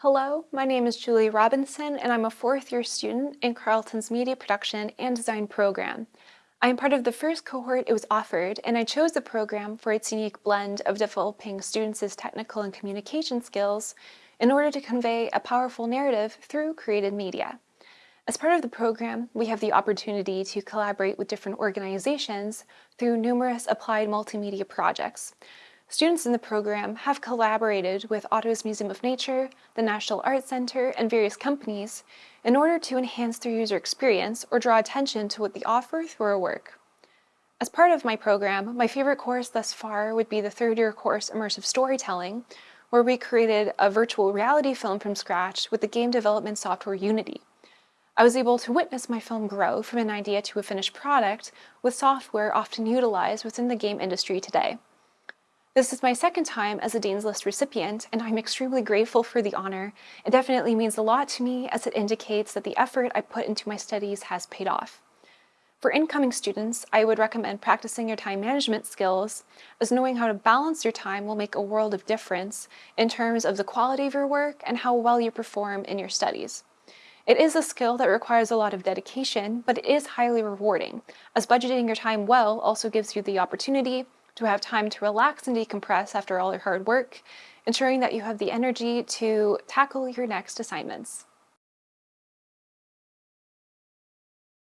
Hello, my name is Julie Robinson and I'm a fourth year student in Carleton's Media Production and Design program. I am part of the first cohort it was offered and I chose the program for its unique blend of developing students' technical and communication skills in order to convey a powerful narrative through created media. As part of the program, we have the opportunity to collaborate with different organizations through numerous applied multimedia projects, Students in the program have collaborated with Ottawa's Museum of Nature, the National Arts Centre, and various companies in order to enhance their user experience or draw attention to what they offer through our work. As part of my program, my favorite course thus far would be the third year course Immersive Storytelling, where we created a virtual reality film from scratch with the game development software Unity. I was able to witness my film grow from an idea to a finished product with software often utilized within the game industry today. This is my second time as a Dean's List recipient, and I'm extremely grateful for the honor. It definitely means a lot to me as it indicates that the effort I put into my studies has paid off. For incoming students, I would recommend practicing your time management skills, as knowing how to balance your time will make a world of difference in terms of the quality of your work and how well you perform in your studies. It is a skill that requires a lot of dedication, but it is highly rewarding, as budgeting your time well also gives you the opportunity to have time to relax and decompress after all your hard work, ensuring that you have the energy to tackle your next assignments.